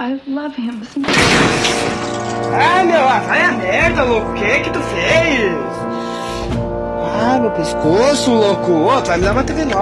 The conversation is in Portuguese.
I love him. Ah, meu, vai a merda, louco. O que que tu fez? Ah, meu pescoço, louco. Ô, tu vai me dar uma TV nova.